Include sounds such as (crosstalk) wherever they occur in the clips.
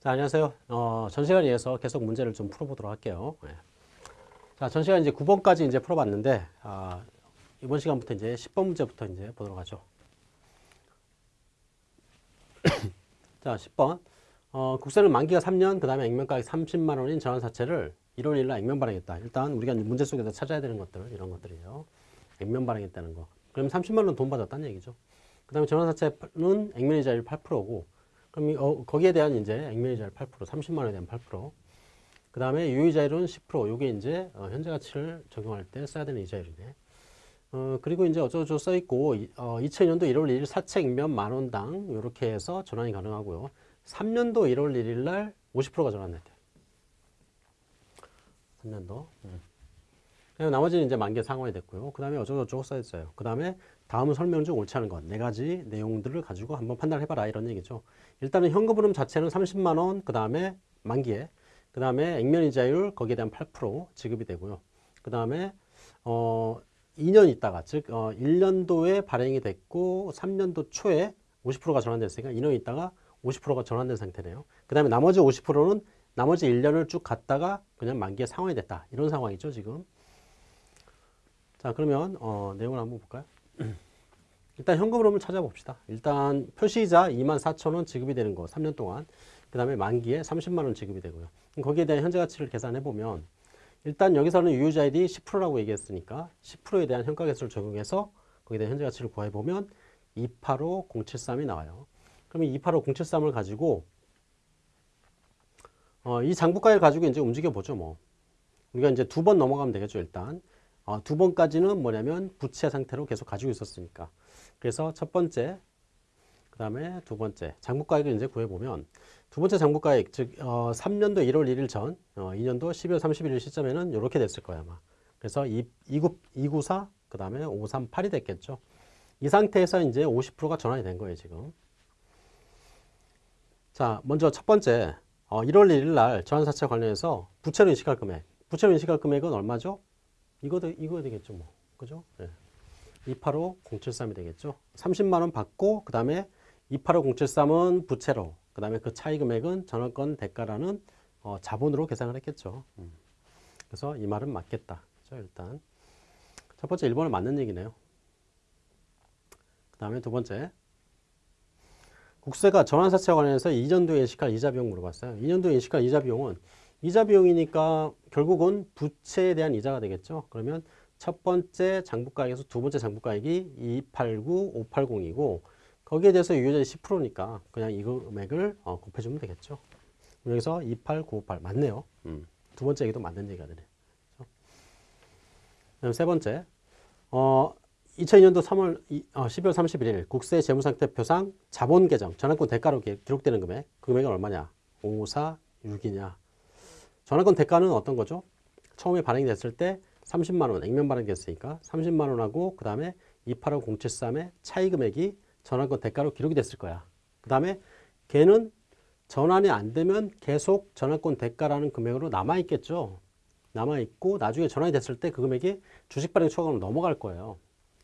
자, 안녕하세요. 어, 전 시간에 이어서 계속 문제를 좀 풀어보도록 할게요. 네. 자, 전 시간 이제 9번까지 이제 풀어봤는데, 아, 이번 시간부터 이제 10번 문제부터 이제 보도록 하죠. (coughs) 자, 10번. 어, 국세는 만기가 3년, 그 다음에 액면가액 30만 원인 전환사채를 1월 1일 날 액면 발행했다. 일단 우리가 문제 속에서 찾아야 되는 것들, 이런 것들이에요. 액면 발행했다는 거. 그럼 30만 원 돈 받았다는 얘기죠. 그 다음에 전환사채는 액면이자율 8%고, 그럼 이, 어, 거기에 대한 이제 액면이자율 8%, 30만 원에 대한 8%. 그 다음에 유의자율은 10%. 요게 이제 어, 현재 가치를 적용할 때 써야 되는 이자율이네. 어, 그리고 이제 어쩌고저쩌고 써 있고, 어, 2000년도 1월 1일 사채 액면 만 원당 요렇게 해서 전환이 가능하고요. 3년도 1월 1일 날 50%가 전환됐대요. 3년도. 음. 나머지는 이제 만기 상환이 됐고요. 그 다음에 어쩌고저쩌고 써 있어요. 그 다음에 다음 설명 중 옳지 않은 것 네 가지 내용들을 가지고 한번 판단해봐라 이런 얘기죠. 일단은 현금 흐름 자체는 30만 원, 그 다음에 만기에, 그 다음에 액면 이자율 거기에 대한 8% 지급이 되고요. 그 다음에 어 2년 있다가 즉 어, 1년도에 발행이 됐고 3년도 초에 50%가 전환됐으니까 2년 있다가 50%가 전환된 상태네요. 그 다음에 나머지 50%는 나머지 1년을 쭉 갔다가 그냥 만기에 상환이 됐다. 이런 상황이죠, 지금. 자, 그러면 어, 내용을 한번 볼까요? 일단 현금 흐름을 찾아봅시다. 일단 표시이자 24,000원 지급이 되는 거 3년 동안. 그 다음에 만기에 30만 원 지급이 되고요. 거기에 대한 현재 가치를 계산해 보면 일단 여기서는 유효자율이 10%라고 얘기했으니까 10%에 대한 현가계수를 적용해서 거기에 대한 현재 가치를 구해 보면 285073이 나와요. 그러면 285073을 가지고 어, 이 장부가를 가지고 이제 움직여 보죠, 뭐. 우리가 이제 두 번 넘어가면 되겠죠, 일단. 어, 두 번까지는 뭐냐면 부채 상태로 계속 가지고 있었으니까. 그래서 첫 번째, 그 다음에 두 번째 장부가액을 이제 구해보면 두 번째 장부가액, 즉 어, 3년도 1월 1일 전, 어, 2년도 12월 31일 시점에는 이렇게 됐을 거야 아마. 그래서 2, 294, 294 그 다음에 538이 됐겠죠. 이 상태에서 이제 50%가 전환이 된 거예요 지금. 자, 먼저 첫 번째 어, 1월 1일 날 전환사채 관련해서 부채로 인식할 금액. 부채로 인식할 금액은 얼마죠? 이거, 이거 되겠죠 뭐. 그죠? 네. 285073이 되겠죠. 30만 원 받고 그 다음에 285073은 부채로 그 다음에 그 차이 금액은 전환권 대가라는 어, 자본으로 계산을 했겠죠. 음. 그래서 이 말은 맞겠다. 그죠? 일단 첫 번째 1번은 맞는 얘기네요. 그 다음에 두 번째 국세가 전환사채와 관련해서 2년도에 인식할 이자 비용 물어봤어요. 2년도에 인식할 이자 비용은 이자 비용이니까 결국은 부채에 대한 이자가 되겠죠. 그러면 첫 번째 장부가액에서 두 번째 장부가액이 289, 580이고 거기에 대해서 유효자율이 10%니까 그냥 이 금액을 어, 곱해주면 되겠죠. 여기서 28958 맞네요. 음. 두 번째 얘기도 맞는 얘기가 되네. 그렇죠? 세 번째, 어, 2002년도 3월 어, 12월 31일 국세 재무상태표상 자본 계정 전환권 대가로 기록되는 금액 그 금액은 얼마냐? 546이냐? 전환권 대가는 어떤 거죠? 처음에 발행이 됐을 때 30만 원 액면 발행이 됐으니까 30만 원하고 그 다음에 285073의 차이 금액이 전환권 대가로 기록이 됐을 거야. 그 다음에 걔는 전환이 안 되면 계속 전환권 대가라는 금액으로 남아있겠죠. 남아있고 나중에 전환이 됐을 때 그 금액이 주식 발행 초과로 넘어갈 거예요.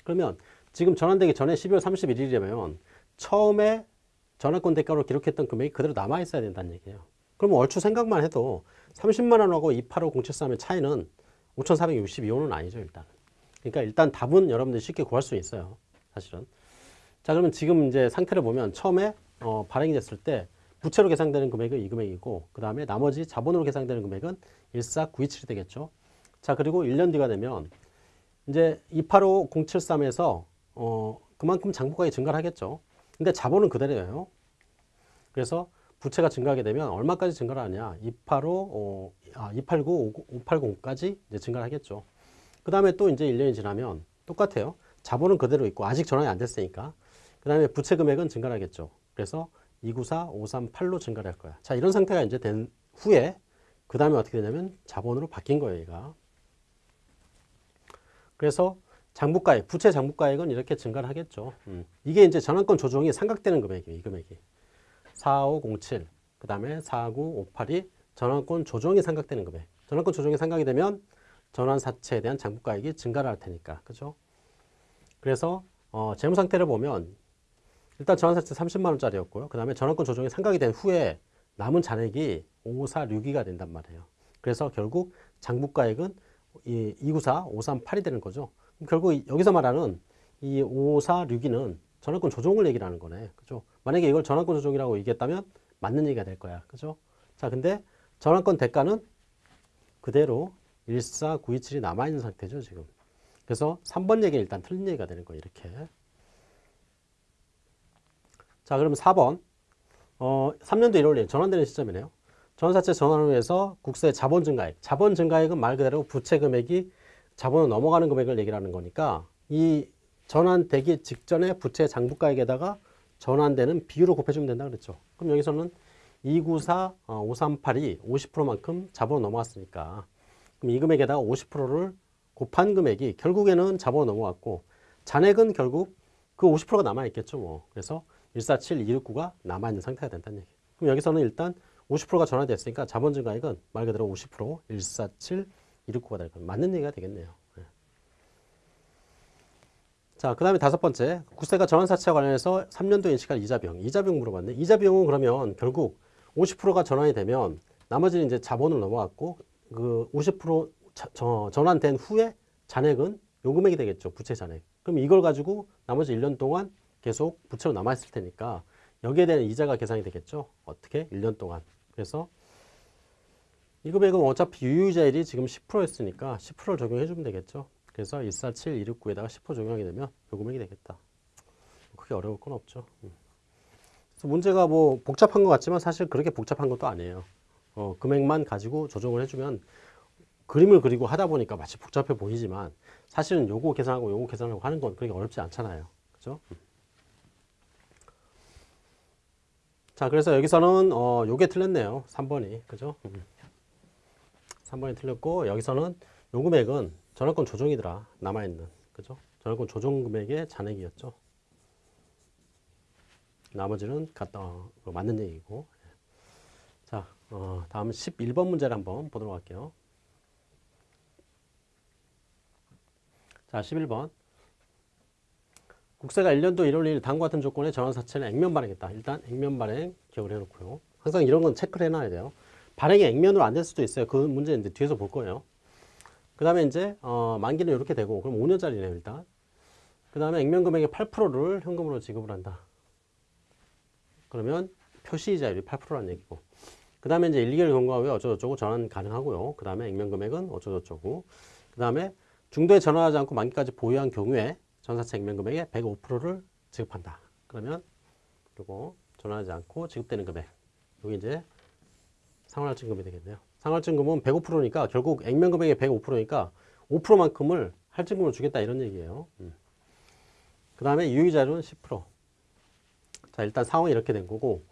그러면 지금 전환되기 전에 12월 31일이라면 처음에 전환권 대가로 기록했던 금액이 그대로 남아있어야 된다는 얘기예요. 그러면 얼추 생각만 해도 30만 원하고 285073의 차이는 5,462원은 아니죠 일단. 그러니까 일단 답은 여러분들이 쉽게 구할 수 있어요. 사실은. 자 그러면 지금 이제 상태를 보면 처음에 어, 발행이 됐을 때 부채로 계산되는 금액은 이 금액이고 그 다음에 나머지 자본으로 계산되는 금액은 14927이 되겠죠. 자 그리고 1년 뒤가 되면 이제 285073에서 어, 그만큼 장부가액이 증가를 하겠죠. 근데 자본은 그대로예요. 그래서 부채가 증가하게 되면 얼마까지 증가를 하냐? 285, 어, 아, 289, 580까지 이제 증가를 하겠죠. 그 다음에 또 이제 1년이 지나면 똑같아요. 자본은 그대로 있고 아직 전환이 안 됐으니까. 그 다음에 부채 금액은 증가를 하겠죠. 그래서 294, 538로 증가를 할 거야. 자, 이런 상태가 이제 된 후에 그 다음에 어떻게 되냐면 자본으로 바뀐 거예요, 얘가. 그래서 장부가액, 부채 장부가액은 이렇게 증가를 하겠죠. 음. 이게 이제 전환권 조정이 삼각되는 금액이에요, 이 금액이. 4507, 그 다음에 4958이 전환권 조정이 삼각되는 금액. 전환권 조정이 삼각이 되면 전환사채에 대한 장부가액이 증가를 할 테니까. 그죠? 그래서 어, 재무 상태를 보면 일단 전환사채 30만 원짜리였고요. 그 다음에 전환권 조정이 삼각이 된 후에 남은 잔액이 5462가 된단 말이에요. 그래서 결국 장부가액은 이 294, 538이 되는 거죠. 결국 여기서 말하는 이 5462는 전환권 조정을 얘기를 하는 거네. 그죠? 만약에 이걸 전환권 조정이라고 얘기했다면 맞는 얘기가 될 거야. 그죠? 자, 근데 전환권 대가는 그대로 14927이 남아있는 상태죠, 지금. 그래서 3번 얘기는 일단 틀린 얘기가 되는 거예요, 이렇게. 자, 그러면 4번. 어, 3년도 1월에 전환되는 시점이네요. 전환사채 전환을 위해서 국세 자본 증가액. 자본 증가액은 말 그대로 부채 금액이 자본으로 넘어가는 금액을 얘기를 하는 거니까 이 전환되기 직전에 부채 장부가액에다가 전환되는 비율을 곱해주면 된다 그랬죠. 그럼 여기서는 294, 538이 50%만큼 자본으로 넘어갔으니까 그럼 이 금액에다가 50%를 곱한 금액이 결국에는 자본으로 넘어갔고 잔액은 결국 그 50%가 남아있겠죠. 뭐. 그래서 147, 269가 남아있는 상태가 된다는 얘기. 그럼 여기서는 일단 50%가 전환됐으니까 자본 증가액은 말 그대로 50%, 147, 269가 될 거예요. 맞는 얘기가 되겠네요. 네. 자, 그 다음에 다섯 번째. 국세가 전환사채와 관련해서 3년도 인식할 이자 비용. 이자 비용 물어봤네. 이자 비용은 그러면 결국 50%가 전환이 되면 나머지는 이제 자본으로 넘어갔고 그 50% 자, 저, 전환된 후에 잔액은 요 금액이 되겠죠. 부채 잔액. 그럼 이걸 가지고 나머지 1년 동안 계속 부채로 남아있을 테니까 여기에 대한 이자가 계산이 되겠죠. 어떻게? 1년 동안. 그래서 이 금액은 어차피 유효자율이 지금 10%였으니까 10%를 적용해 주면 되겠죠. 그래서 147, 269에다가 10% 적용하게 되면 요 금액이 되겠다. 크게 어려울 건 없죠. 음. 그래서 문제가 뭐 복잡한 것 같지만 사실 그렇게 복잡한 것도 아니에요. 어, 금액만 가지고 조정을 해주면 그림을 그리고 하다 보니까 마치 복잡해 보이지만 사실은 요거 계산하고 요거 계산하고 하는 건 그렇게 어렵지 않잖아요. 그죠? 음. 자, 그래서 여기서는 어, 요게 틀렸네요. 3번이. 그죠? 음. 3번이 틀렸고 여기서는 요 금액은 전환권 조정이더라. 남아있는. 그죠? 전환권 조정 금액의 잔액이었죠. 나머지는 갖다 어, 맞는 얘기고. 자, 어, 다음 11번 문제를 한번 보도록 할게요. 자, 11번. 국세가 1년도 1월 1일 다음과 같은 조건의 전환사채는 액면 발행했다. 일단 액면 발행 기억을 해놓고요. 항상 이런 건 체크를 해놔야 돼요. 발행이 액면으로 안 될 수도 있어요. 그 문제 이제 뒤에서 볼 거예요. 그 다음에 이제 어, 만기는 이렇게 되고 그럼 5년짜리네요 일단. 그 다음에 액면 금액의 8%를 현금으로 지급을 한다. 그러면 표시이자율이 8%라는 얘기고. 그 다음에 이제 1, 2개월 경과 후에 어쩌고저쩌고 전환 가능하고요. 그 다음에 액면 금액은 어쩌고저쩌고. 그 다음에 중도에 전환하지 않고 만기까지 보유한 경우에 전사채 액면 금액의 105%를 지급한다. 그러면 그리고 전환하지 않고 지급되는 금액. 여기 이제 상환할증금이 되겠네요. 상환증금은 105%니까 결국 액면 금액의 105%니까 5%만큼을 할증금을 주겠다 이런 얘기예요. 음. 그 다음에 유의자료는 10%. 자 일단 상황이 이렇게 된 거고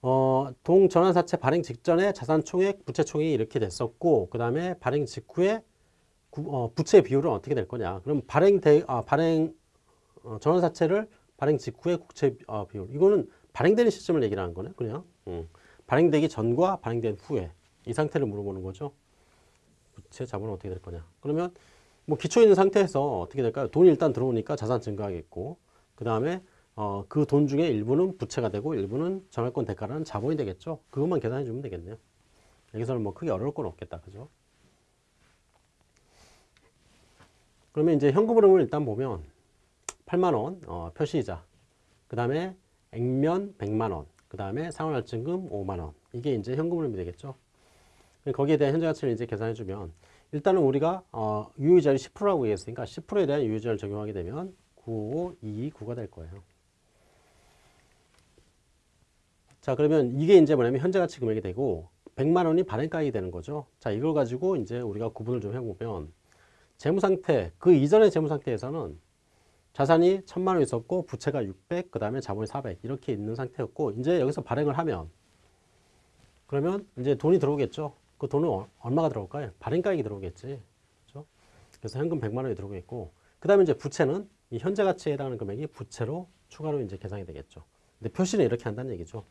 어, 동전환사채 발행 직전에 자산총액, 부채총액이 이렇게 됐었고 그 다음에 발행 직후에 구, 어, 부채 비율은 어떻게 될 거냐. 그럼 발행 대, 아, 발행, 어, 전환사채를 발행 직후의 국채 어, 비율. 이거는 발행되는 시점을 얘기를 하는 거네. 그냥. 음. 발행되기 전과 발행된 후에 이 상태를 물어보는 거죠. 부채 자본은 어떻게 될 거냐. 그러면 뭐 기초 있는 상태에서 어떻게 될까요? 돈이 일단 들어오니까 자산 증가하겠고 그 다음에 어, 그 돈 중에 일부는 부채가 되고 일부는 전환권 대가라는 자본이 되겠죠. 그것만 계산해 주면 되겠네요. 여기서는 뭐 크게 어려울 건 없겠다. 그죠? 그러면 이제 현금 흐름을 일단 보면 8만원 어, 표시이자 그 다음에 액면 100만원 그 다음에 상환할증금 5만원 이게 이제 현금 흐름이 되겠죠 거기에 대한 현재 가치를 이제 계산해 주면 일단은 우리가 어, 유효자율 10%라고 얘기했으니까 10%에 대한 유효자율 적용하게 되면 95229가 될 거예요 자 그러면 이게 이제 뭐냐면 현재 가치 금액이 되고 100만 원이 발행가액이 되는 거죠 자 이걸 가지고 이제 우리가 구분을 좀 해보면 재무상태, 그 이전의 재무상태에서는 자산이 천만 원 있었고 부채가 600, 그 다음에 자본이 400 이렇게 있는 상태였고 이제 여기서 발행을 하면 그러면 이제 돈이 들어오겠죠. 그 돈은 어, 얼마가 들어올까요? 발행가액이 들어오겠지. 그렇죠? 그래서 현금 100만 원이 들어오겠고 그 다음에 이제 부채는 이 현재 가치에 해당하는 금액이 부채로 추가로 이제 계산이 되겠죠. 근데 표시는 이렇게 한다는 얘기죠.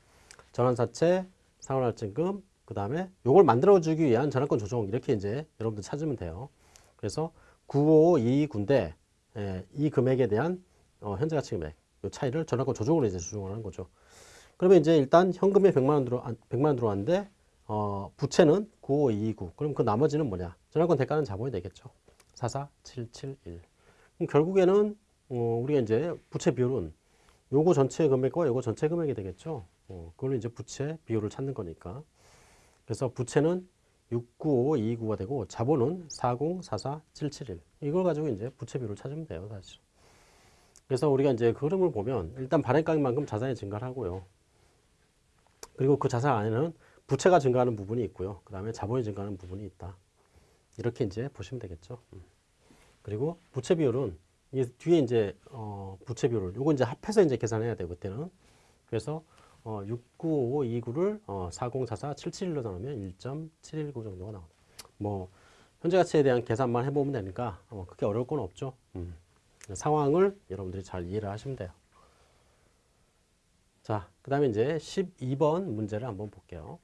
전환사채, 상환할증금, 그 다음에 요걸 만들어주기 위한 전환권 조정 이렇게 이제 여러분들 찾으면 돼요. 그래서 9522군데 예, 이 금액에 대한 어, 현재 가치 금액 이 차이를 전환권 조정으로 이제 조정을 하는 거죠. 그러면 이제 일단 현금에 100만 원 들어 100만 원 들어왔는데 어, 부채는 95229. 그럼 그 나머지는 뭐냐? 전환권 대가는 자본이 되겠죠. 44771. 그럼 결국에는 어, 우리가 이제 부채 비율은 요거 전체 금액과 요거 전체 금액이 되겠죠. 어, 그걸로 이제 부채 비율을 찾는 거니까. 그래서 부채는 695229가 되고 자본은 4044771. 이걸 가지고 이제 부채 비율을 찾으면 돼요, 사실. 그래서 우리가 이제 그 흐름을 보면 일단 발행가액만큼 자산이 증가를 하고요. 그리고 그 자산 안에는 부채가 증가하는 부분이 있고요. 그 다음에 자본이 증가하는 부분이 있다. 이렇게 이제 보시면 되겠죠. 음. 그리고 부채 비율은 이 뒤에 이제 어 부채 비율을 요거 이제 합해서 이제 계산해야 돼요. 그때는. 그래서 어 69529를 어 404477로 나누면 1.719 정도가 나옵니다. 뭐 현재 가치에 대한 계산만 해보면 되니까 어 크게 어려울 건 없죠. 음. 상황을 여러분들이 잘 이해를 하시면 돼요. 자, 그 다음에 이제 12번 문제를 한번 볼게요.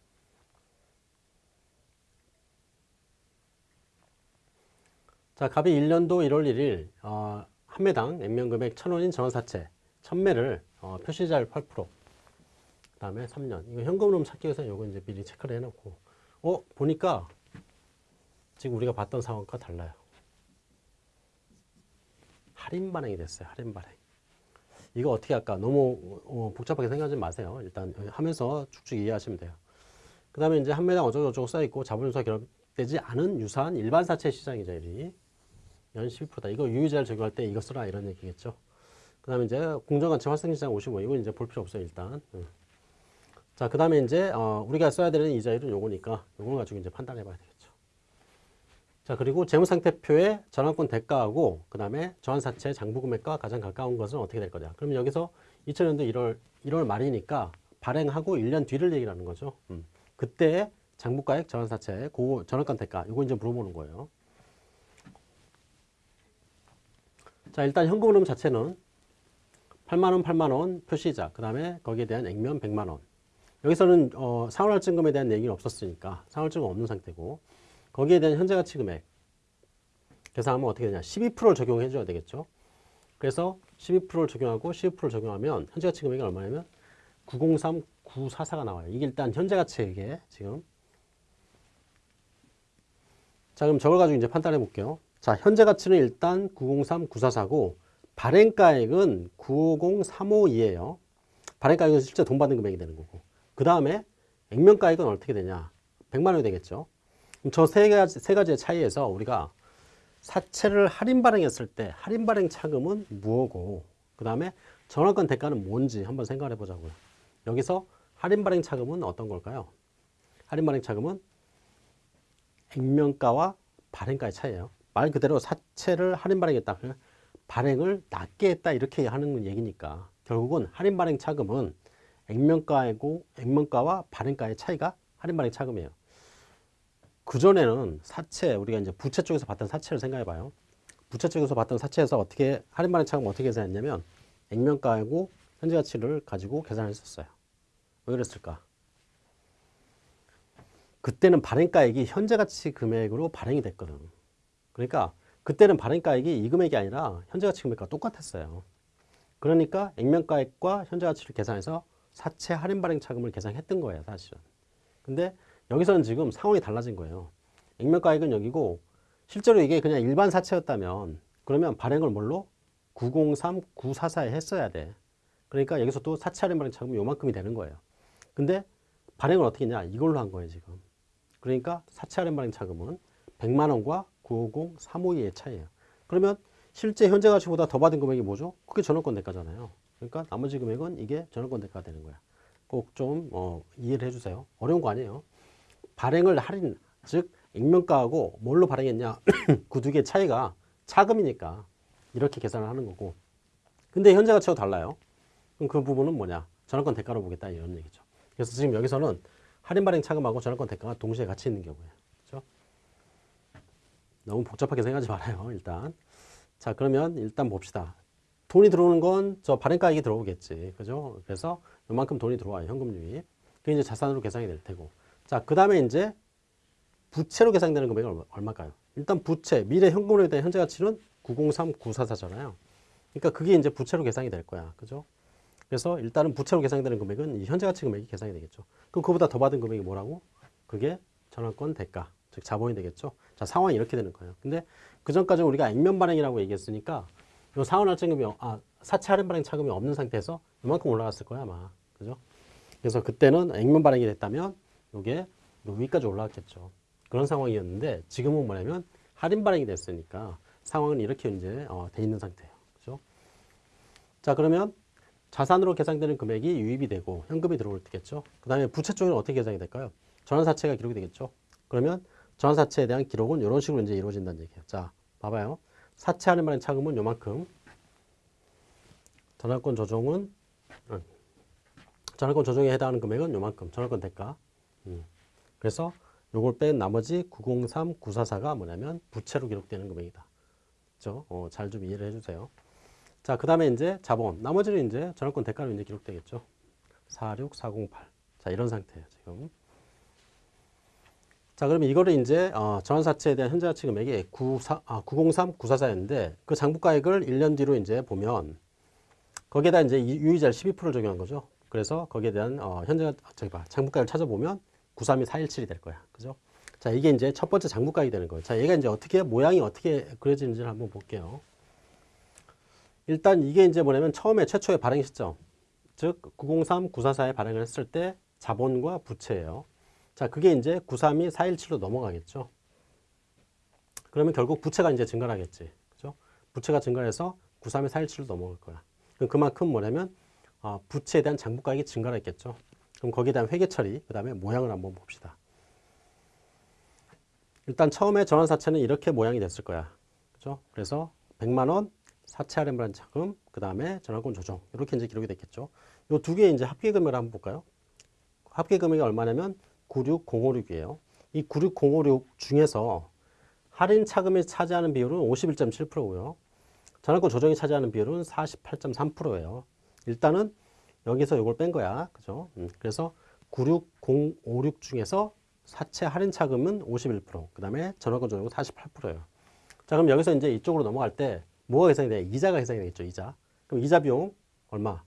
자, 갑이 1년도 1월 1일 어, 한 매당 액면 금액 1,000원인 전원사채 1,000매를 어, 표시자율 8%. 그 다음에 3년. 이거 현금으로 찾기 위해서 이거 이제 미리 체크를 해놓고 어 보니까 지금 우리가 봤던 상황과 달라요. 할인 반영이 됐어요. 할인 반영. 이거 어떻게 할까? 너무 어, 복잡하게 생각하지 마세요. 일단 하면서 쭉쭉 이해하시면 돼요. 그 다음에 이제 한 매당 어쩌고저쩌고 써있고 자본유사 결합되지 않은 유사한 일반 사채 시장이죠. 이. 연 12%다. 이거 유의자를 적용할 때 이거 쓰라 이런 얘기겠죠. 그 다음에 이제 공정가치 활성시장 55. 이건 이제 볼 필요 없어요. 일단. 응. 자, 그 다음에 이제 어, 우리가 써야 되는 이자율은 요거니까 요걸 가지고 이제 판단해 봐야 되겠죠. 자, 그리고 재무상태표의 전환권 대가하고 그 다음에 전환사채 장부금액과 가장 가까운 것은 어떻게 될 거냐. 그러면 여기서 2000년도 1월, 1월 말이니까 발행하고 1년 뒤를 얘기를 하는 거죠. 음. 그때 장부가액 전환사채, 고 전환권 대가, 요거 이제 물어보는 거예요. 자, 일단 현금흐름 자체는 8만원, 8만원 표시자, 그 다음에 거기에 대한 액면 100만원. 여기서는 어, 상환할증금에 대한 얘기는 없었으니까 상환증금 없는 상태고 거기에 대한 현재 가치 금액. 계산하면 어떻게 되냐. 12%를 적용해 줘야 되겠죠. 그래서 12%를 적용하고 12%를 적용하면 현재 가치 금액이 얼마냐면 903, 944가 나와요. 이게 일단 현재 가치 이게 지금. 자 그럼 저걸 가지고 이제 판단해 볼게요 자 현재 가치는 일단 903, 944고 발행가액은 950, 352예요 발행가액은 실제 돈 받은 금액이 되는 거고 그 다음에 액면가액은 어떻게 되냐 100만 원이 되겠죠 저 세 가지, 세 가지의 차이에서 우리가 사채를 할인 발행했을 때 할인 발행 차금은 무엇고 그 다음에 전환권 대가는 뭔지 한번 생각해 보자고요. 여기서 할인 발행 차금은 어떤 걸까요? 할인 발행 차금은 액면가와 발행가의 차이예요. 말 그대로 사채를 할인 발행했다. 발행을 낮게 했다 이렇게 하는 얘기니까 결국은 할인 발행 차금은 액면가이고 액면가와 발행가의 차이가 할인 발행 차금이에요. 그전에는 사채, 우리가 이제 부채 쪽에서 봤던 사채를 생각해 봐요. 부채 쪽에서 봤던 사채에서 어떻게, 할인 발행 차금 어떻게 계산했냐면, 액면가하고 현재 가치를 가지고 계산을 했었어요. 왜 그랬을까? 그때는 발행가액이 현재 가치 금액으로 발행이 됐거든. 그러니까 그때는 발행가액이 이 금액이 아니라 현재 가치 금액과 똑같았어요. 그러니까 액면가액과 현재 가치를 계산해서 사채 할인 발행 차금을 계산했던 거예요, 사실은. 근데 여기서는 지금 상황이 달라진 거예요. 액면가액은 여기고 실제로 이게 그냥 일반 사채였다면 그러면 발행을 뭘로? 903, 944에 했어야 돼. 그러니까 여기서 또 사채 할인 발행 차금이 요만큼이 되는 거예요. 근데 발행을 어떻게 했냐? 이걸로 한 거예요, 지금. 그러니까 사채 할인 발행 차금은 100만 원과 950, 352의 차이예요. 그러면 실제 현재 가치보다 더 받은 금액이 뭐죠? 그게 전원권 대가잖아요. 그러니까 나머지 금액은 이게 전원권 대가가 되는 거야. 꼭좀 어, 이해를 해주세요. 어려운 거 아니에요. 발행을 할인, 즉 액면가하고 뭘로 발행했냐 (clears throat) 그 두 개의 차이가 차금이니까 이렇게 계산을 하는 거고 근데 현재 가치와 달라요. 그럼 그 부분은 뭐냐? 전환권 대가로 보겠다 이런 얘기죠. 그래서 지금 여기서는 할인 발행 차금하고 전환권 대가가 동시에 같이 있는 경우예요. 너무 복잡하게 생각하지 말아요. 일단 자 그러면 일단 봅시다. 돈이 들어오는 건 저 발행가액이 들어오겠지. 그죠? 그래서 요만큼 돈이 들어와요. 현금 유입. 그게 이제 자산으로 계산이 될 테고. 자, 그 다음에 이제 부채로 계산되는 금액은 얼마, 얼마일까요? 일단 부채, 미래 현금으로 대한 현재 가치는 903, 944잖아요. 그러니까 그게 이제 부채로 계산이 될 거야. 그죠? 그래서 일단은 부채로 계산되는 금액은 이 현재 가치 금액이 계산이 되겠죠. 그럼 그보다 더 받은 금액이 뭐라고? 그게 전환권 대가, 즉 자본이 되겠죠. 자, 상황이 이렇게 되는 거예요. 근데 그 전까지 우리가 액면 발행이라고 얘기했으니까 요 상환 할증금이 아, 사채 할인 발행 차금이 없는 상태에서 이만큼 올라갔을 거야, 아마. 그죠? 그래서 그때는 액면 발행이 됐다면 요게 요 위까지 올라갔겠죠. 그런 상황이었는데 지금은 뭐냐면 할인 발행이 됐으니까 상황은 이렇게 이제 어, 돼 있는 상태예요. 그죠? 자, 그러면 자산으로 계산되는 금액이 유입이 되고 현금이 들어올 때겠죠. 그 다음에 부채 쪽에는 어떻게 계산이 될까요? 전환사채가 기록이 되겠죠. 그러면 전환사채에 대한 기록은 이런 식으로 이제 이루어진다는 얘기예요. 자, 봐봐요. 사채 할인 발행 차금은 요만큼. 전환권 조정은 음, 전환권 조정에 해당하는 금액은 요만큼. 전환권 대가. 음. 그래서 요걸 뺀 나머지 903, 944가 뭐냐면 부채로 기록되는 금액이다. 그죠? 어, 잘 좀 이해를 해주세요. 자, 그 다음에 이제 자본. 나머지는 이제 전환권 대가로 이제 기록되겠죠. 46408. 자, 이런 상태예요, 지금. 자, 그러면 이거를 이제 어, 전환사채에 대한 현재 가치 금액이 94, 아, 903, 944였는데 그 장부가액을 1년 뒤로 이제 보면 거기에다 이제 이- 유의자를 12%를 적용한 거죠. 그래서 거기에 대한 어, 현재 가- 저기 봐 장부가액을 찾아보면 932, 417이 될 거야. 그죠? 자, 이게 이제 첫 번째 장부가액이 되는 거예요. 자, 얘가 이제 어떻게 모양이 어떻게 그려지는지를 한번 볼게요. 일단 이게 이제 뭐냐면 처음에 최초의 발행 시점, 즉 903, 944에 발행을 했을 때 자본과 부채예요. 자, 그게 이제 932, 417로 넘어가겠죠. 그러면 결국 부채가 이제 증가하겠지. 그죠? 부채가 증가해서 932, 417로 넘어갈 거야. 그럼 그만큼 뭐냐면 아, 부채에 대한 장부가액이 증가를 했겠죠. 그럼 거기에 대한 회계 처리, 그 다음에 모양을 한번 봅시다. 일단 처음에 전환 사채는 이렇게 모양이 됐을 거야. 그죠? 그래서 100만 원 사채 발행 차금, 그 다음에 전환권 조정 이렇게 이제 기록이 됐겠죠. 요 두 개의 이제 합계 금액을 한번 볼까요? 합계 금액이 얼마냐면 96056이에요. 이 96056 중에서 할인 차금이 차지하는 비율은 51.7%고요. 전환권 조정이 차지하는 비율은 48.3%예요. 일단은 여기서 이걸 뺀 거야. 그죠? 음, 그래서 96056 중에서 사채 할인 차금은 51%, 그 다음에 전환권 조정은 48%예요. 자, 그럼 여기서 이제 이쪽으로 넘어갈 때 뭐가 계산이 돼? 이자가 계산이 되겠죠, 이자. 그럼 이자 비용 얼마?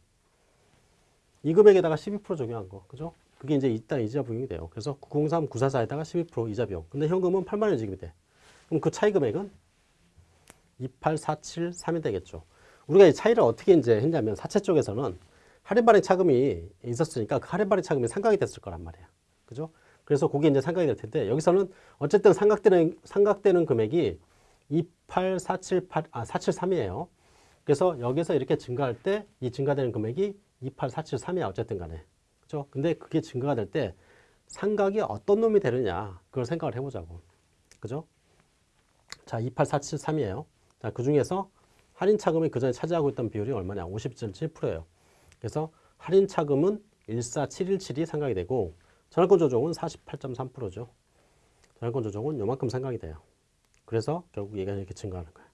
이 금액에다가 12% 적용한 거, 그죠? 그게 이제 일단 이자 비용이 돼요. 그래서 903, 944에다가 12% 이자 비용. 근데 현금은 8만 원 지급이 돼. 그럼 그 차이 금액은 28473이 되겠죠. 우리가 이 차이를 어떻게 이제 했냐면 사채 쪽에서는 할인 발행 차금이 있었으니까 그 할인 발행 차금이 상각이 됐을 거란 말이야. 그죠? 그래서 그게 이제 상각이 될 텐데 여기서는 어쨌든 상각되는 상각되는 금액이 28478 아 473이에요. 그래서 여기서 이렇게 증가할 때 이 증가되는 금액이 28473이야 어쨌든 간에. 그죠? 근데 그게 증가가 될 때 상각이 어떤 놈이 되느냐 그걸 생각을 해보자고. 그죠? 자, 28473이에요. 자, 그 중에서 할인 차금이 그 전에 차지하고 있던 비율이 얼마냐? 50.7%예요. 그래서 할인 차금은 14717이 상각이 되고 전환권 조정은 48.3%죠. 전환권 조정은 요만큼 상각이 돼요. 그래서 결국 얘가 이렇게 증가하는 거예요.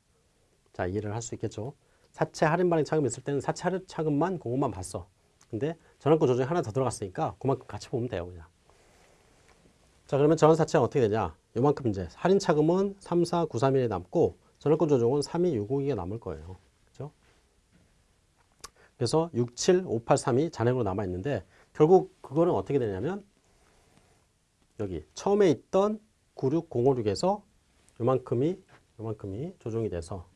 자, 이해를 할 수 있겠죠? 사채 할인 발행 차금 있을 때는 사채 할인 차금만 그것만 봤어. 근데 전환권 조정이 하나 더 들어갔으니까 그만큼 같이 보면 돼요, 그냥. 자, 그러면 전환사채가 어떻게 되냐? 요만큼 이제 할인 차금은 3, 4, 9, 3, 1에 남고 전환권 조정은 3, 2, 6, 5, 2가 남을 거예요. 그죠? 그래서 6, 7, 5, 8, 3이 잔액으로 남아 있는데 결국 그거는 어떻게 되냐면 여기 처음에 있던 96056에서 요만큼이 요만큼이 조정이 돼서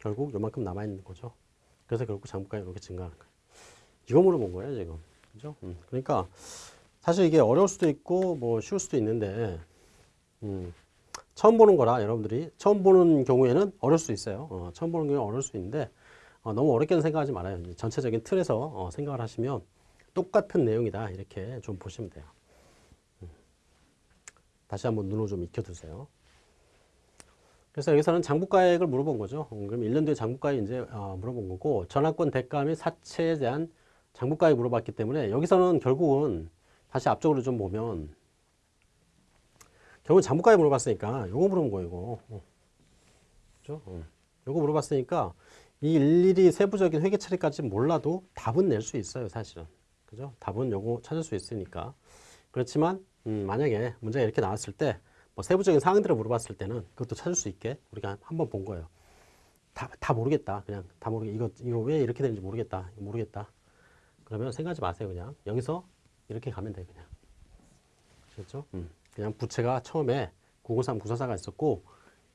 결국 요만큼 남아 있는 거죠. 그래서 결국 장부가가 이렇게 증가하는 거예요. 이거 물어본 거예요, 지금. 그죠? 음, 그러니까 사실 이게 어려울 수도 있고 뭐 쉬울 수도 있는데 음, 처음 보는 거라 여러분들이 처음 보는 경우에는 어려울 수 있어요. 어, 처음 보는 경우에 어려울 수 있는데 어, 너무 어렵게는 생각하지 말아요. 전체적인 틀에서 어, 생각을 하시면 똑같은 내용이다 이렇게 좀 보시면 돼요. 음. 다시 한번 눈으로 좀 익혀두세요. 그래서 여기서는 장부가액을 물어본 거죠. 음, 그럼 1년 뒤에 장부가액 이제 어, 물어본 거고 전환권 대가 및 사채에 대한 장부가액 물어봤기 때문에 여기서는 결국은 다시 앞쪽으로 좀 보면 결국은 장부가액 물어봤으니까 요거 물어본 거예요, 이거. 어. 그죠? 어. 요거 물어봤으니까 이 일일이 세부적인 회계 처리까지 몰라도 답은 낼 수 있어요, 사실은. 그죠? 답은 요거 찾을 수 있으니까. 그렇지만 음, 만약에 문제가 이렇게 나왔을 때 뭐 세부적인 사항들을 물어봤을 때는 그것도 찾을 수 있게 우리가 한번 본 거예요. 다, 다 모르겠다. 그냥 다 모르게 이거 이거 왜 이렇게 되는지 모르겠다. 모르겠다. 그러면 생각하지 마세요. 그냥 여기서 이렇게 가면 돼 그냥. 그렇죠? 음. 그냥 부채가 처음에 903, 944가 있었고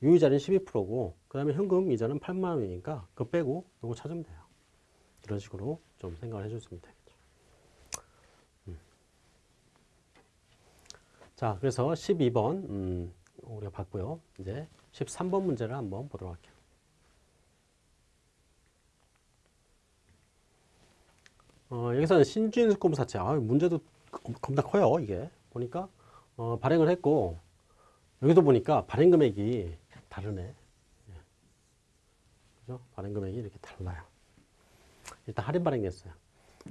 유이자는 12%고 그 다음에 현금 이자는 8만 원이니까 그거 빼고 이거 찾으면 돼요. 이런 식으로 좀 생각을 해줬으면 되겠죠. 음. 자, 그래서 12번 음, 우리가 봤고요. 이제 13번 문제를 한번 보도록 할게요. 어, 여기서는 신주인수권 사채. 아, 문제도 겁- 겁나 커요, 이게. 보니까 어, 발행을 했고 여기도 보니까 발행 금액이 다르네. 예. 그죠? 발행 금액이 이렇게 달라요. 일단 할인 발행됐어요.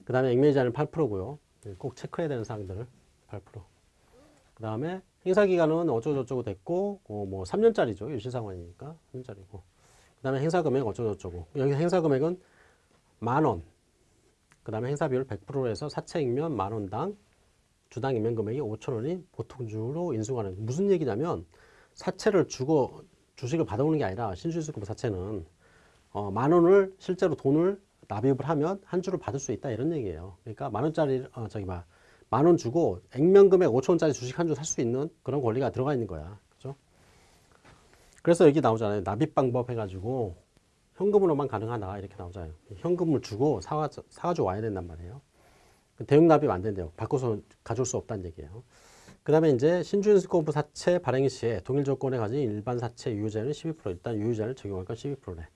그 다음에 액면이자는 8%고요. 꼭 체크해야 되는 사항들을 8%. 그 다음에 행사 기간은 어쩌고저쩌고 됐고, 어, 뭐 3년짜리죠. 유실 상환이니까 3년짜리고. 그 다음에 행사 금액 어쩌고저쩌고. 여기 행사 금액은 만 원. 그 다음에 행사 비율 100%에서 사채 액면 만 원당 주당 액면 금액이 5천 원이 보통주로 인수하는 무슨 얘기냐면 사채를 주고 주식을 받아오는 게 아니라 신주수금 사채는 어, 만 원을 실제로 돈을 납입을 하면 한 주를 받을 수 있다 이런 얘기예요. 그러니까 만 원짜리 어, 저기 만원 주고 액면 금액 5천 원짜리 주식 한 주 살 수 있는 그런 권리가 들어가 있는 거야. 그죠? 그래서 여기 나오잖아요. 납입 방법 해가지고 현금으로만 가능하다 이렇게 나오잖아요. 현금을 주고 사가 사가지고 와야 된단 말이에요. 대응 납입 안 된대요. 바꿔서 가져올 수 없다는 얘기예요. 그 다음에 이제 신주인수권부 사채 발행 시에 동일 조건에 가진 일반 사채 유효자는 12% 일단 유효자를 적용할 건 12%래.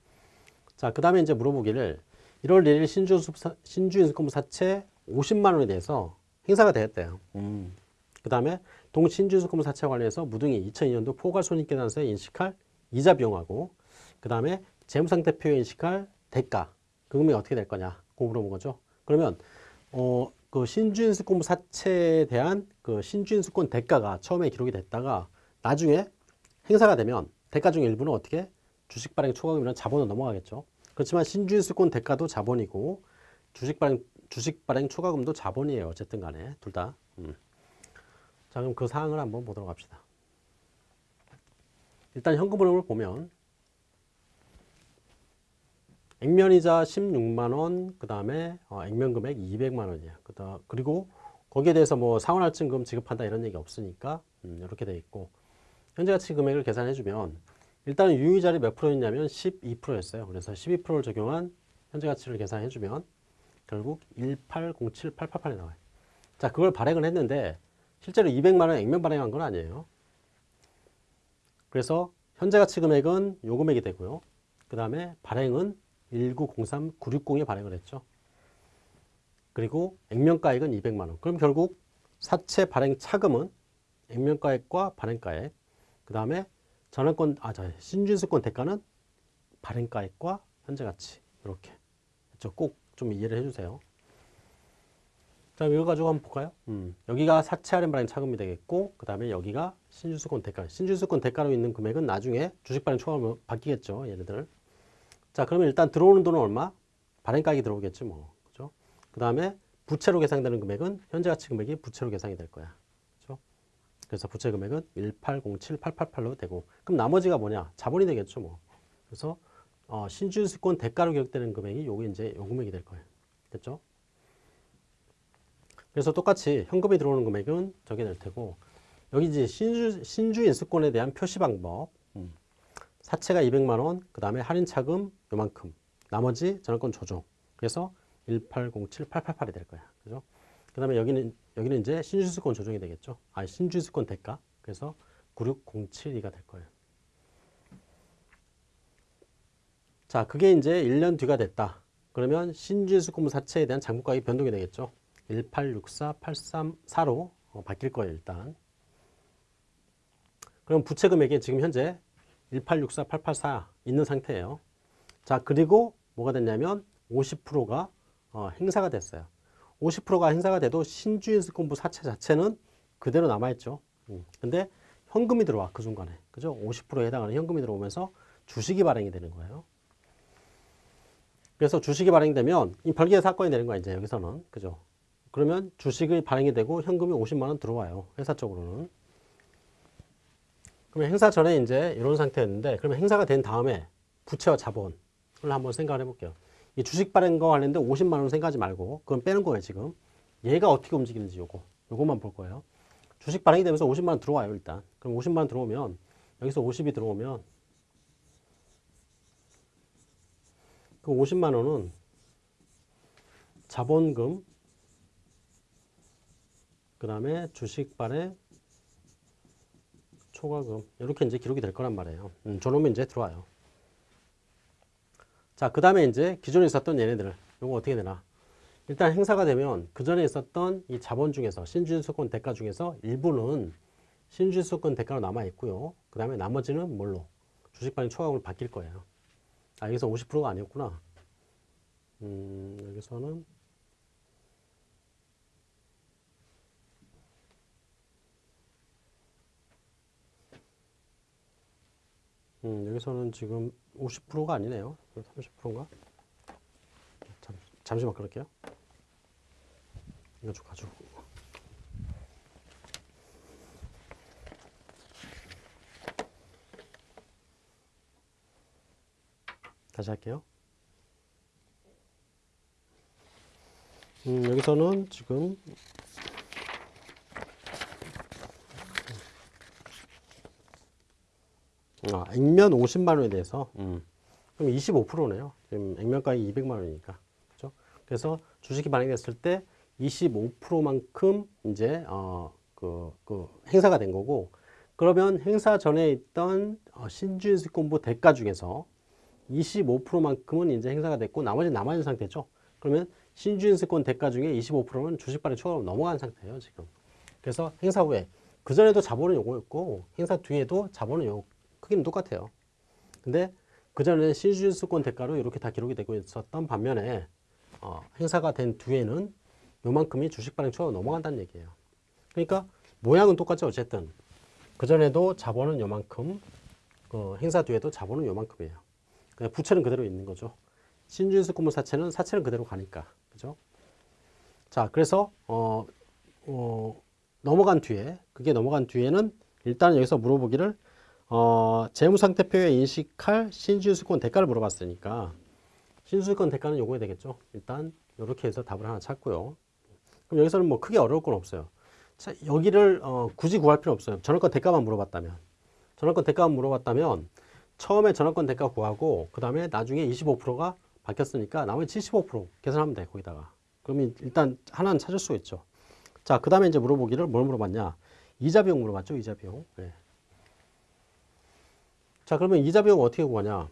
자, 그 다음에 이제 물어보기를 1월 1일 신주인수권부 신주인수권부 사채 50만 원에 대해서 행사가 되었대요. 음. 그 다음에 동신주인수권부 사채 관련해서 무등이 2002년도 포괄손익계산서에 인식할 이자 비용하고 그 다음에 재무상태 표에 인식할 대가 그 금액이 어떻게 될 거냐 그거 물어본 거죠. 그러면 어, 그 신주인수권부 사채에 대한 그 신주인수권 대가가 처음에 기록이 됐다가 나중에 행사가 되면 대가 중 일부는 어떻게 주식 발행 초과금이나 자본으로 넘어가겠죠. 그렇지만 신주인수권 대가도 자본이고 주식 발행 주식 발행 초과금도 자본이에요. 어쨌든 간에 둘 다. 음. 자, 그럼 그 사항을 한번 보도록 합시다. 일단 현금 흐름을 보면 액면이자 16만 원, 그 다음에 어, 액면 금액 200만 원이야. 그다 그리고 거기에 대해서 뭐 상환할증금 지급한다 이런 얘기 없으니까 음, 이렇게 돼 있고 현재 가치 금액을 계산해 주면 일단 유의자리 몇 프로였냐면 12%였어요. 그래서 12%를 적용한 현재 가치를 계산해 주면 결국 1807888이 나와요. 자, 그걸 발행을 했는데 실제로 200만 원 액면 발행한 건 아니에요. 그래서 현재 가치 금액은 요 금액이 되고요. 그 다음에 발행은 1903960에 발행을 했죠. 그리고 액면가액은 200만 원. 그럼 결국 사채 발행 차금은 액면가액과 발행가액, 그 다음에 전환권, 아, 저 신준수권 대가는 발행가액과 현재 가치 이렇게 꼭좀 이해를 해주세요. 자, 이거 가지고 한번 볼까요? 음, 여기가 사채 할인 발행 차금이 되겠고, 그 다음에 여기가 신주수권 대가. 신주수권 대가로 있는 금액은 나중에 주식 발행 초과하면 바뀌겠죠, 얘네들. 자, 그러면 일단 들어오는 돈은 얼마? 발행가액이 들어오겠지, 뭐. 그죠? 그 다음에 부채로 계산되는 금액은 현재 가치 금액이 부채로 계산이 될 거야. 그죠? 그래서 부채 금액은 1807888로 되고, 그럼 나머지가 뭐냐? 자본이 되겠죠, 뭐. 그래서 어, 신주수권 대가로 기록되는 금액이 요게 이제 요 금액이 될 거예요. 됐죠? 그래서 똑같이 현금이 들어오는 금액은 저게 될 테고 여기 이제 신주, 신주 인수권에 대한 표시 방법 음. 사채가 200만 원, 그 다음에 할인 차금 요만큼 나머지 전환권 조정 그래서 1807888이 될 거야. 그죠? 그 다음에 여기는 여기는 이제 신주수권 조정이 되겠죠. 아 신주수권 대가 그래서 96072가 될 거예요. 자, 그게 이제 1년 뒤가 됐다. 그러면 신주수권 사채에 대한 장부가액이 변동이 되겠죠. 1864834로 어, 바뀔 거예요, 일단. 그럼 부채 금액이 지금 현재 1864884 있는 상태예요. 자, 그리고 뭐가 됐냐면 50%가 어, 행사가 됐어요. 50%가 행사가 돼도 신주인수권부 사채 자체는 그대로 남아있죠. 음. 근데 현금이 들어와, 그 순간에. 그죠? 50%에 해당하는 현금이 들어오면서 주식이 발행이 되는 거예요. 그래서 주식이 발행되면 이 별개의 사건이 되는 거야, 이제 여기서는. 그죠? 그러면 주식이 발행이 되고 현금이 50만 원 들어와요. 회사 쪽으로는. 그러면 행사 전에 이제 이런 상태였는데 그러면 행사가 된 다음에 부채와 자본을 한번 생각을 해볼게요. 이 주식 발행 거 관련된 50만 원 생각하지 말고 그건 빼는 거예요 지금. 얘가 어떻게 움직이는지 요거 요것만 볼 거예요. 주식 발행이 되면서 50만 원 들어와요 일단. 그럼 50만 원 들어오면 여기서 50이 들어오면 그 50만 원은 자본금 그 다음에 주식 발행 초과금 이렇게 이제 기록이 될 거란 말이에요. 음, 저놈이 이제 들어와요. 자, 그 다음에 이제 기존에 있었던 얘네들 요거 어떻게 되나? 일단 행사가 되면 그 전에 있었던 이 자본 중에서 신주주권 대가 중에서 일부는 신주주권 대가로 남아 있고요. 그 다음에 나머지는 뭘로? 주식 발행 초과금을 바뀔 거예요. 아, 여기서 50%가 아니었구나. 음, 여기서는 음, 여기서는 지금 50%가 아니네요. 30%인가? 잠, 잠시만 그럴게요. 이거 좀 가지고. 다시 할게요. 음, 여기서는 지금 아, 액면 50만 원에 대해서 음. 그럼 25%네요. 지금 액면가액 200만 원이니까. 그죠? 그래서 주식이 발행됐을 때 25%만큼 이제 어, 그, 그 행사가 된 거고 그러면 행사 전에 있던 어, 신주인수권부 대가 중에서 25%만큼은 이제 행사가 됐고 나머지 남아있는 상태죠. 그러면 신주인수권 대가 중에 25%는 주식 발행 초과로 넘어간 상태예요, 지금. 그래서 행사 후에 그 전에도 자본은 요거였고 행사 뒤에도 자본은 요 크기는 똑같아요. 근데 그전에는 신주주권 대가로 이렇게 다 기록이 되고 있었던 반면에 어, 행사가 된 뒤에는 요만큼이 주식 발행 초과 넘어간다는 얘기예요. 그러니까 모양은 똑같죠. 어쨌든 그전에도 자본은 요만큼 그 행사 뒤에도 자본은 요만큼이에요. 그냥 부채는 그대로 있는 거죠. 신주주권 사채는 사채는 그대로 가니까. 그죠? 자, 그래서 어, 어, 넘어간 뒤에 그게 넘어간 뒤에는 일단 여기서 물어보기를 어, 재무상태표에 인식할 신주주권 대가를 물어봤으니까 신주주권 대가는 요거에 되겠죠. 일단 이렇게 해서 답을 하나 찾고요. 그럼 여기서는 뭐 크게 어려울 건 없어요. 자, 여기를 어, 굳이 구할 필요 없어요. 전월권 대가만 물어봤다면 전월권 대가만 물어봤다면 처음에 전월권 대가 구하고 그 다음에 나중에 25%가 바뀌었으니까 나머지 75% 계산하면 돼 거기다가 그러면 일단 하나는 찾을 수 있죠. 자, 그 다음에 이제 물어보기를 뭘 물어봤냐? 이자 비용 물어봤죠, 이자 비용. 네. 자, 그러면 이자 비용 어떻게 구하냐?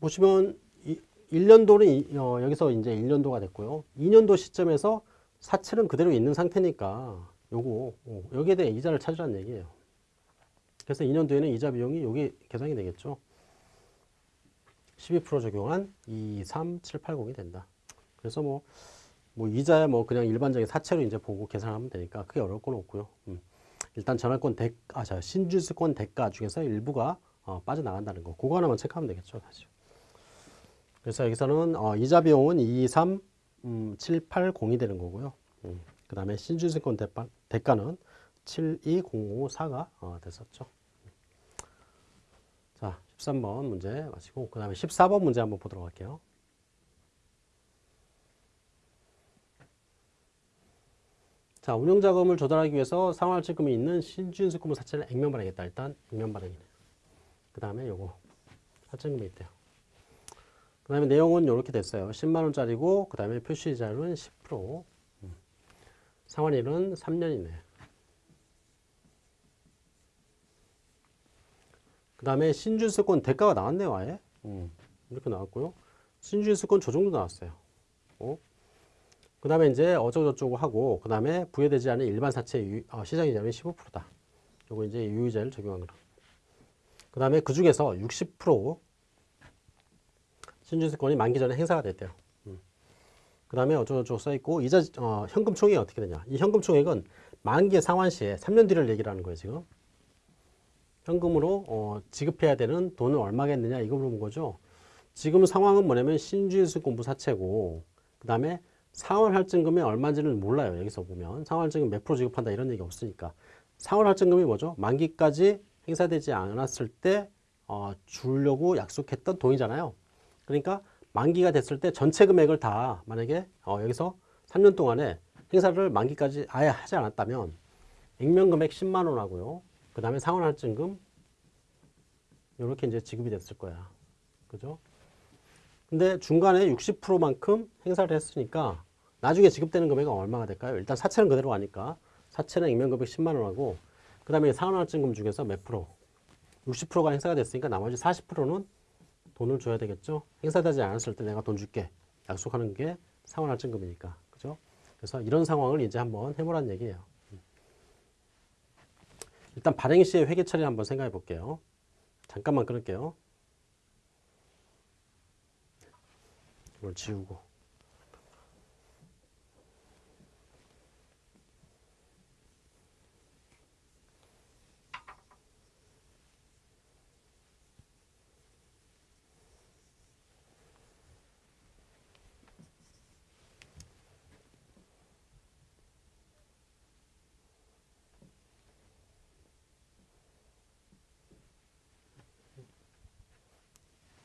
보시면 이, 1년도는 이, 어, 여기서 이제 1년도가 됐고요. 2년도 시점에서 사채는 그대로 있는 상태니까 요거 어, 여기에 대해 이자를 찾으라는 얘기예요. 그래서 2년 뒤에는 이자 비용이 여기 계산이 되겠죠. 12% 적용한 2, 3, 7, 8, 0이 된다. 그래서 뭐, 뭐 이자야 뭐 그냥 일반적인 사채로 이제 보고 계산하면 되니까 크게 어려울 건 없고요. 음. 일단 전환권 대, 아, 자, 신주수권 대가 중에서 일부가 어, 빠져나간다는 거. 그거 하나만 체크하면 되겠죠, 사실. 그래서 여기서는 어, 이자 비용은 2, 3, 음, 7, 8, 0이 되는 거고요. 음. 그 다음에 신주수권 대가, 대가는 7, 2, 0, 5, 4가 어, 됐었죠. 자, 13번 문제 마치고 그 다음에 14번 문제 한번 보도록 할게요. 자, 운영자금을 조달하기 위해서 상환할증금이 있는 신주인수금을 사채를 액면 발행했다. 일단 액면 발행이네요. 그 다음에 요거 할증금이 있대요. 그 다음에 내용은 이렇게 됐어요. 10만원짜리고 그 다음에 표시이자율은 10% 음. 상환일은 3년이네. 그 다음에 신주수권 대가가 나왔네요. 아예. 음. 이렇게 나왔고요. 신주수권 조정도 나왔어요. 어? 그 다음에 이제 어쩌고저쩌고 하고 그 다음에 부여되지 않은 일반 사채 유, 어, 시장이자율이 15%다. 요거 이제 유의자를 적용한 거라. 그 다음에 그 중에서 60% 신주세권이 만기 전에 행사가 됐대요. 음. 그 다음에 어쩌고저쩌고 써있고 이자 어, 현금 총액이 어떻게 되냐. 이 현금 총액은 만기 상환 시에 3년 뒤를 얘기를 하는 거예요. 지금. 현금으로 어, 지급해야 되는 돈은 얼마겠느냐 이거 물어본 거죠. 지금 상황은 뭐냐면 신주유수 공부 사채고 그 다음에 상환할증금이 얼마인지는 몰라요. 여기서 보면 상환할증금 몇 프로 지급한다 이런 얘기 없으니까 상환할증금이 뭐죠? 만기까지 행사되지 않았을 때 어, 주려고 약속했던 돈이잖아요. 그러니까 만기가 됐을 때 전체 금액을 다 만약에 어, 여기서 3년 동안에 행사를 만기까지 아예 하지 않았다면 액면 금액 10만 원 하고요. 그 다음에 상환 할증금 이렇게 이제 지급이 됐을 거야. 그죠? 근데 중간에 60%만큼 행사를 했으니까 나중에 지급되는 금액은 얼마가 될까요? 일단 사채는 그대로 가니까 사채는 액면 금액 10만 원 하고 그 다음에 상환 할증금 중에서 몇 프로? 60%가 행사가 됐으니까 나머지 40%는 돈을 줘야 되겠죠. 행사되지 않았을 때 내가 돈 줄게 약속하는 게 상환 할증금이니까 그죠? 그래서 이런 상황을 이제 한번 해보라는 얘기예요. 일단 발행 시의 회계 처리 한번 생각해 볼게요. 잠깐만 끊을게요. 이걸 지우고.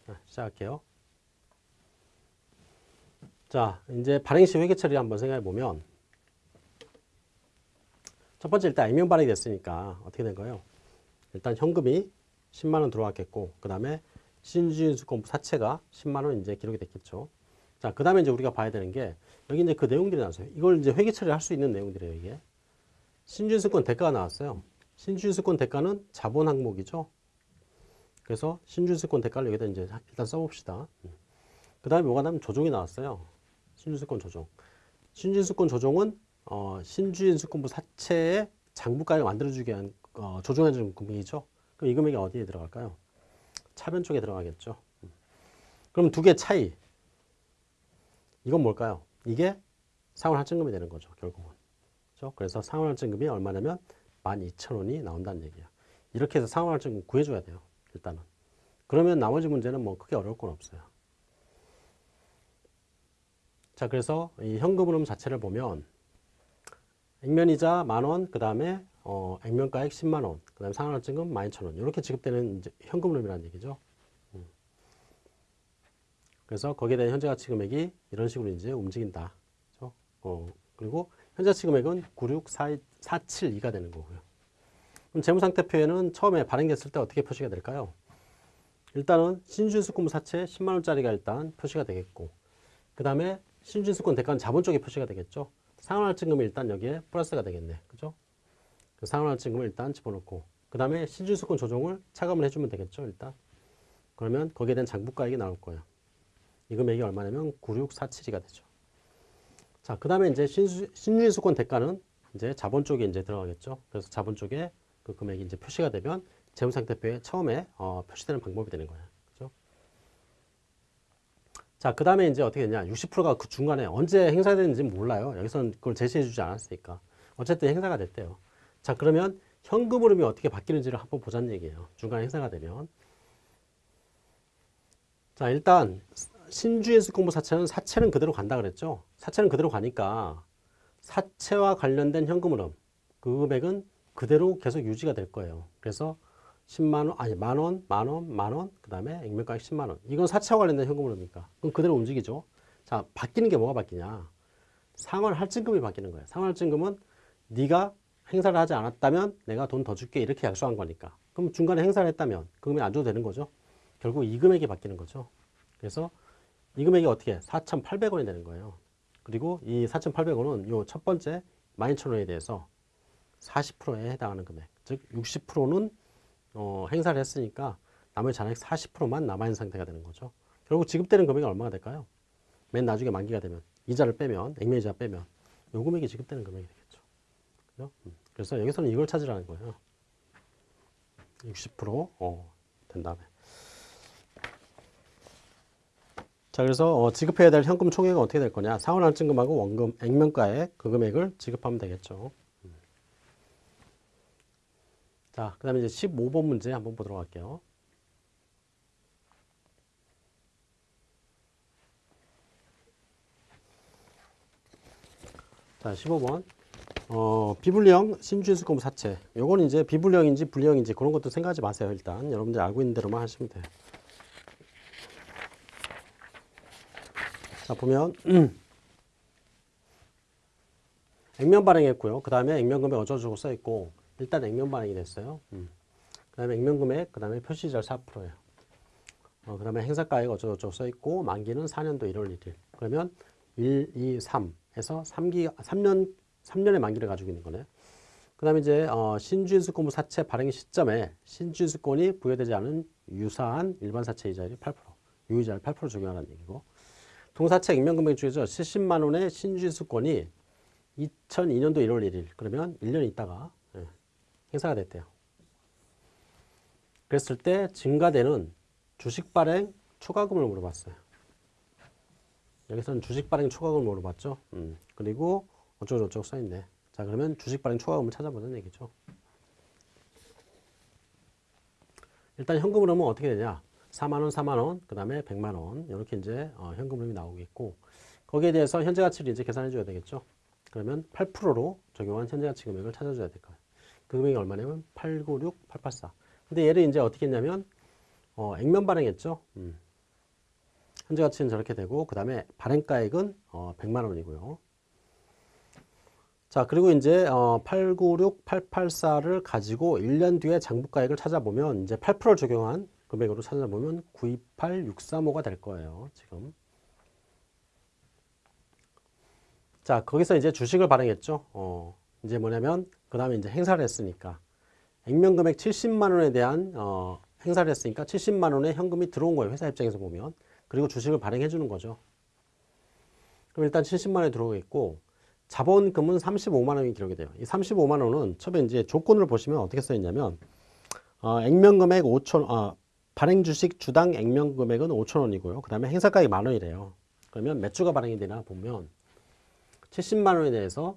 자, 시작할게요. 자, 이제 발행 시 회계 처리 한번 생각해 보면 첫 번째 일단 액면 발행이 됐으니까 어떻게 된 거예요? 일단 현금이 10만 원 들어왔겠고 그 다음에 신주인수권 사채가 10만 원 이제 기록이 됐겠죠. 자, 그 다음에 이제 우리가 봐야 되는 게 여기 이제 그 내용들이 나왔어요. 이걸 이제 회계 처리할 수 있는 내용들이에요, 이게. 신주인수권 대가가 나왔어요. 신주인수권 대가는 자본 항목이죠. 그래서 신주수권 대가를 여기다 이제 일단 써봅시다. 그 다음에 뭐가 나면 조정이 나왔어요. 신주수권 조정. 신주수권 조정은 어, 신주인수권부 사채의 장부가액을 만들어주기 위한 어, 조정해주는 금액이죠. 그럼 이 금액이 어디에 들어갈까요? 차변 쪽에 들어가겠죠. 그럼 두 개 차이. 이건 뭘까요? 이게 상환할증금이 되는 거죠. 결국은. 그렇죠? 그래서 상환할증금이 얼마냐면 12,000원이 나온다는 얘기야. 이렇게 해서 상환할증금 구해줘야 돼요. 일단은. 그러면 나머지 문제는 뭐 크게 어려울 건 없어요. 자, 그래서 이 현금 흐름 자체를 보면 액면이자 만 원, 그 다음에 어, 액면가액 10만 원, 그 다음에 상환할증금 12,000원 이렇게 지급되는 현금 흐름이라는 얘기죠. 음. 그래서 거기에 대한 현재 가치 금액이 이런 식으로 이제 움직인다. 그렇죠? 어, 그리고 현재 가치 금액은 96472가 되는 거고요. 그럼 재무상태 표에는 처음에 발행됐을 때 어떻게 표시가 될까요? 일단은 신준수권 사채 10만 원짜리가 일단 표시가 되겠고 그 다음에 신준수권 대가는 자본 쪽에 표시가 되겠죠. 상환할증금이 일단 여기에 플러스가 되겠네. 그죠? 그 상환할증금을 일단 집어넣고 그 다음에 신준수권 조정을 차감을 해주면 되겠죠. 일단 그러면 거기에 대한 장부가액이 나올 거예요. 이 금액이 얼마냐면 9647이가 되죠. 자, 그 다음에 이제 신준수권 대가는 이제 자본 쪽에 이제 들어가겠죠. 그래서 자본 쪽에 그 금액이 이제 표시가 되면 재무상태표에 처음에 어, 표시되는 방법이 되는 거예요. 자, 그 다음에 이제 어떻게 되냐. 60%가 그 중간에 언제 행사되는지 몰라요. 여기서는 그걸 제시해 주지 않았으니까. 어쨌든 행사가 됐대요. 자, 그러면 현금 흐름이 어떻게 바뀌는지를 한번 보자는 얘기예요. 중간에 행사가 되면. 자, 일단 신주인수 공부 사채는 사채는 그대로 간다 그랬죠. 사채는 그대로 가니까 사채와 관련된 현금 흐름 그 금액은 그대로 계속 유지가 될 거예요. 그래서 10만 원, 아니 만 원, 만 원, 만 원, 그 다음에 액면가액 10만 원. 이건 사채와 관련된 현금으로니까. 그럼 그대로 움직이죠. 자, 바뀌는 게 뭐가 바뀌냐? 상환 할증금이 바뀌는 거예요. 상환 할증금은 네가 행사를 하지 않았다면 내가 돈 더 줄게 이렇게 약속한 거니까. 그럼 중간에 행사를 했다면 그 금액 안 줘도 되는 거죠. 결국 이 금액이 바뀌는 거죠. 그래서 이 금액이 어떻게 4,800원이 되는 거예요. 그리고 이 4,800원은 요 첫 번째 12,000원에 대해서 40%에 해당하는 금액, 즉 60%는 어, 행사를 했으니까 나머지 잔액 40%만 남아있는 상태가 되는 거죠. 결국 지급되는 금액이 얼마가 될까요? 맨 나중에 만기가 되면 이자를 빼면 액면이자 빼면 요 금액이 지급되는 금액이 되겠죠. 그죠? 음. 그래서 여기서는 이걸 찾으라는 거예요. 60% 어, 된 다음에 자 그래서 어, 지급해야 될 현금 총액은 어떻게 될 거냐 상환할증금하고 원금 액면가액 그 금액을 지급하면 되겠죠. 자, 그 다음에 이제 15번 문제 한번 보도록 할게요. 자, 15번. 어, 비불리형 신주인수권 사채. 요건 이제 비불리형인지 불리형인지 그런 것도 생각하지 마세요, 일단. 여러분들 알고 있는 대로만 하시면 돼요. 자, 보면 (clears throat) 액면 발행했고요. 그 다음에 액면 금액 어쩌고저쩌고 써 있고 일단 액면 발행이 됐어요. 음. 그 다음에 액면 금액, 그 다음에 표시절 4%예요. 어, 그 다음에 행사가액 어쩌고저쩌고 써 있고 만기는 4년도 1월 1일. 그러면 1, 2, 3에서 3기, 3년, 3년의 만기를 가지고 있는 거네요. 그 다음에 이제 어, 신주인수권부 사채 발행 시점에 신주인수권이 부여되지 않은 유사한 일반 사채 이자율이 8%, 유이자를 8% 적용하라는 얘기고 동사채 액면금액 중에서 70만 원의 신주인수권이 2002년도 1월 1일 그러면 1년 있다가 예, 행사가 됐대요. 그랬을 때 증가되는 주식 발행 초과금을 물어봤어요. 여기서는 주식 발행 초과금을 물어봤죠. 음, 그리고 어쩌고저쩌고 써있네. 자 그러면 주식 발행 초과금을 찾아보는 얘기죠. 일단 현금 흐름은 어떻게 되냐? 4만 원, 4만 원, 그 다음에 100만 원 이렇게 이제 어, 현금 흐름이 나오겠고 거기에 대해서 현재 가치를 이제 계산해 줘야 되겠죠. 그러면 8%로 적용한 현재 가치 금액을 찾아줘야 될 거예요. 그 금액이 얼마냐면 896, 884. 근데 얘를 이제 어떻게 했냐면 어, 액면 발행했죠. 음. 현재 가치는 저렇게 되고 그 다음에 발행가액은 어, 100만 원이고요. 자 그리고 이제 어, 896, 884를 가지고 1년 뒤에 장부가액을 찾아보면 이제 8% 적용한 금액으로 찾아보면 928, 635가 될 거예요. 지금. 자 거기서 이제 주식을 발행했죠. 어, 이제 뭐냐면 그 다음에 이제 행사를 했으니까 액면 금액 70만 원에 대한 어, 행사를 했으니까 70만 원의 현금이 들어온 거예요. 회사 입장에서 보면. 그리고 주식을 발행해 주는 거죠. 그럼 일단 70만 원이 들어오겠고 자본금은 35만 원이 기록이 돼요. 이 35만 원은 처음에 이제 조건을 보시면 어떻게 써 있냐면 어, 액면 금액 5천 어, 발행 주식 주당 액면 금액은 5천 원이고요. 그 다음에 행사가액 만 원이래요. 그러면 몇 주가 발행이 되나 보면 70만 원에 대해서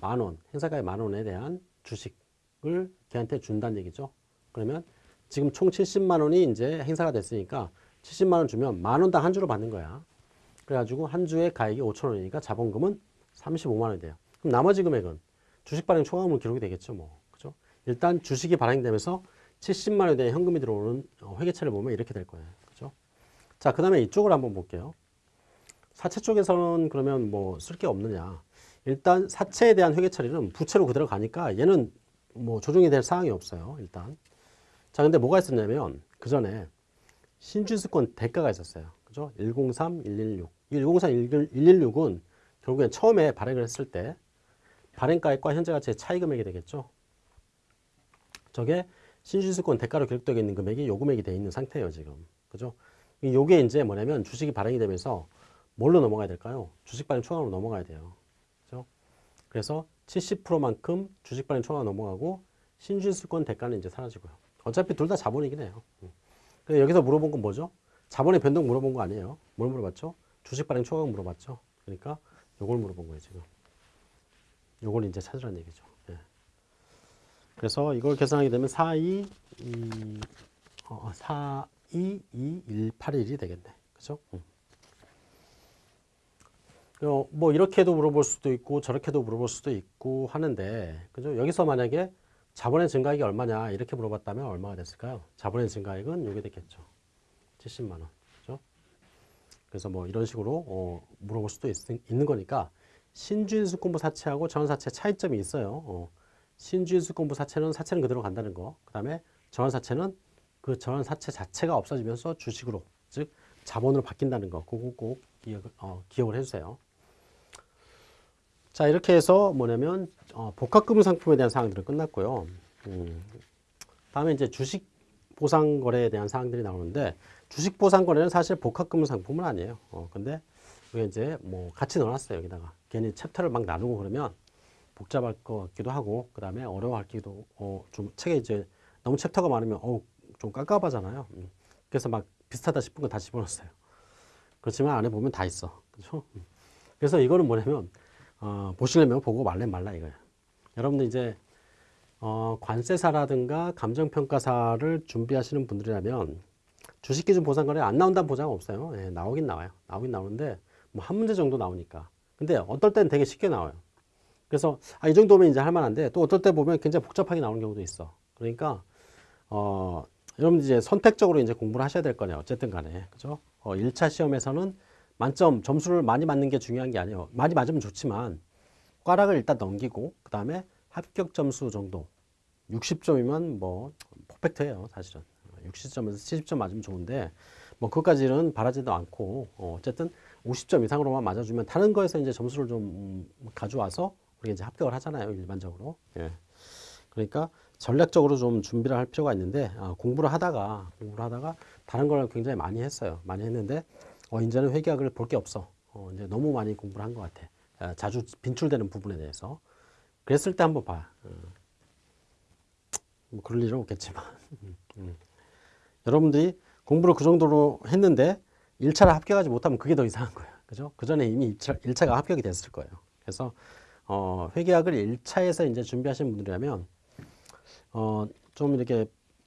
만 원, 행사가액 만 원에 대한 주식을 걔한테 준다는 얘기죠. 그러면 지금 총 70만 원이 이제 행사가 됐으니까 70만 원 주면 만 원당 한 주로 받는 거야. 그래가지고 한 주에 가액이 5천 원이니까 자본금은 35만 원이 돼요. 그럼 나머지 금액은 주식 발행 초과금으로 기록이 되겠죠, 뭐. 그죠? 일단 주식이 발행되면서 70만 원에 대한 현금이 들어오는 어, 회계처를 보면 이렇게 될 거예요. 그죠? 자, 그 다음에 이쪽을 한번 볼게요. 사채 쪽에서는 그러면 뭐 쓸 게 없느냐. 일단 사채에 대한 회계 처리는 부채로 그대로 가니까 얘는 뭐 조정이 될 사항이 없어요. 일단. 자, 근데 뭐가 있었냐면 그 전에 신주수권 대가가 있었어요. 그죠? 103, 116. 이 103, 116은 결국엔 처음에 발행을 했을 때 발행가액과 현재 가치의 차이 금액이 되겠죠. 저게 신주수권 대가로 기록되어 있는 금액이 요 금액이 되어 있는 상태예요, 지금. 그죠? 요게 이제 뭐냐면 주식이 발행이 되면서 뭘로 넘어가야 될까요? 주식 발행 초과로 넘어가야 돼요. 그래서 70%만큼 주식 발행 초과가 넘어가고 신주수권 대가는 이제 사라지고요. 어차피 둘 다 자본이긴 해요. 근데 여기서 물어본 건 뭐죠? 자본의 변동 물어본 거 아니에요. 뭘 물어봤죠? 주식 발행 초과 물어봤죠. 그러니까 요걸 물어본 거예요, 지금. 요걸 이제 찾으라는 얘기죠. 예. 그래서 이걸 계산하게 되면 4, 2, 2 어, 4, 2, 2, 1, 8, 1이 되겠네. 그죠? 음. 어, 뭐 이렇게도 물어볼 수도 있고 저렇게도 물어볼 수도 있고 하는데 그죠? 여기서 만약에 자본의 증가액이 얼마냐 이렇게 물어봤다면 얼마가 됐을까요? 자본의 증가액은 요게 됐겠죠. 70만 원. 그죠? 그래서 뭐 이런 식으로 어, 물어볼 수도 있, 는 거니까 신주인수권부 사채하고 전환사채 차이점이 있어요. 어, 신주인수권부 사채는 사채는 그대로 간다는 거. 그 다음에 전환사채는 그 전환사채 자체가 없어지면서 주식으로 즉 자본으로 바뀐다는 거. 그거 꼭 기억, 어, 기억을 해주세요. 자 이렇게 해서 뭐냐면 어, 복합금융 상품에 대한 사항들은 끝났고요. 음, 다음에 이제 주식 보상 거래에 대한 사항들이 나오는데 주식 보상 거래는 사실 복합금융 상품은 아니에요. 어, 근데 이게 이제 뭐 같이 넣어놨어요 여기다가 괜히 챕터를 막 나누고 그러면 복잡할 것 같기도 하고 그 다음에 어려워하기도 어, 좀 책에 이제 너무 챕터가 많으면 어, 좀 깝깝하잖아요. 음. 그래서 막 비슷하다 싶은 거 다 집어넣었어요. 그렇지만 안에 보면 다 있어. 그렇죠? 음. 그래서 이거는 뭐냐면 어, 보시려면 보고 말려면 말라 이거예요. 여러분들 이제 어, 관세사라든가 감정평가사를 준비하시는 분들이라면 주식기준 보상거래 안 나온다는 보장 없어요. 예, 나오긴 나와요. 나오긴 나오는데 뭐 한 문제 정도 나오니까. 근데 어떨 때는 되게 쉽게 나와요. 그래서 아, 이 정도면 이제 할 만한데 또 어떨 때 보면 굉장히 복잡하게 나오는 경우도 있어. 그러니까 어, 여러분 이제 선택적으로 이제 공부를 하셔야 될 거네요. 어쨌든 간에. 그죠? 어, 1차 시험에서는 만점 점수를 많이 맞는 게 중요한 게 아니에요. 많이 맞으면 좋지만 꽈락을 일단 넘기고 그 다음에 합격 점수 정도 60점이면 뭐 퍼펙트예요 사실은 60점에서 70점 맞으면 좋은데 뭐 그것까지는 바라지도 않고 어, 어쨌든 50점 이상으로만 맞아주면 다른 거에서 이제 점수를 좀 음, 가져와서 우리가 이제 합격을 하잖아요 일반적으로 예. 그러니까 전략적으로 좀 준비를 할 필요가 있는데 아, 공부를 하다가 공부를 하다가 다른 걸 굉장히 많이 했어요 많이 했는데 어, 이제는 회계학을 볼 게 없어 어, 이제 너무 많이 공부를 한 것 같아 아, 자주 빈출되는 부분에 대해서 그랬을 때 한번 봐 어. 뭐 그럴 일은 없겠지만 (laughs) 음. 여러분들이 공부를 그 정도로 했는데 1차를 합격하지 못하면 그게 더 이상한 거예요. 그죠? 그 전에 이미 1차, 1차가 합격이 됐을 거예요. 그래서 어, 회계학을 1차에서 이제 준비하시는 분들이라면 어, 좀 이렇게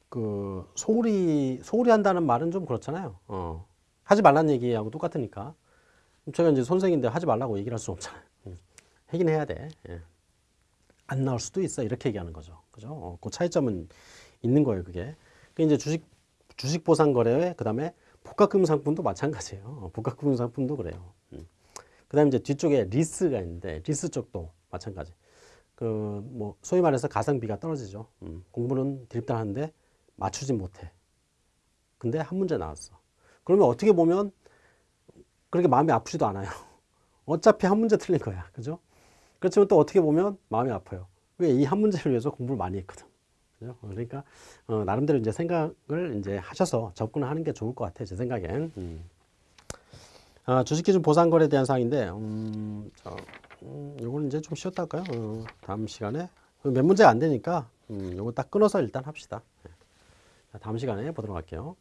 그 소홀히 소홀히 한다는 말은 좀 그렇잖아요. 어, 하지 말라는 얘기하고 똑같으니까. 제가 이제 선생인데 하지 말라고 얘기를 할수 없잖아요. 음. 하긴 해야 돼. 예. 안 나올 수도 있어. 이렇게 얘기하는 거죠. 그죠? 어, 그 차이점은 있는 거예요, 그게. 그 이제 주식 주식 보상 거래 그 다음에 복합금융 상품도 마찬가지예요. 어, 복합금융 상품도 그래요. 음. 그 다음에 이제 뒤쪽에 리스가 있는데 리스 쪽도 마찬가지. 그 뭐 소위 말해서 가성비가 떨어지죠. 음. 공부는 드립다 하는데 맞추지 못해. 근데 한 문제 나왔어. 그러면 어떻게 보면 그렇게 마음이 아프지도 않아요. (laughs) 어차피 한 문제 틀린 거야. 그죠? 그렇지만 또 어떻게 보면 마음이 아파요. 왜 이 한 문제를 위해서 공부를 많이 했거든. 그죠? 그러니까 어, 나름대로 이제 생각을 이제 하셔서 접근을 하는 게 좋을 것 같아요. 제 생각엔. 음. 아, 주식기준 보상거래에 대한 사항인데, 음, 자, 음, 요거는 이제 좀 쉬었다 할까요? 어, 다음 시간에 몇 문제가 안 되니까 음, 요거 딱 끊어서 일단 합시다. 네. 자, 다음 시간에 보도록 할게요.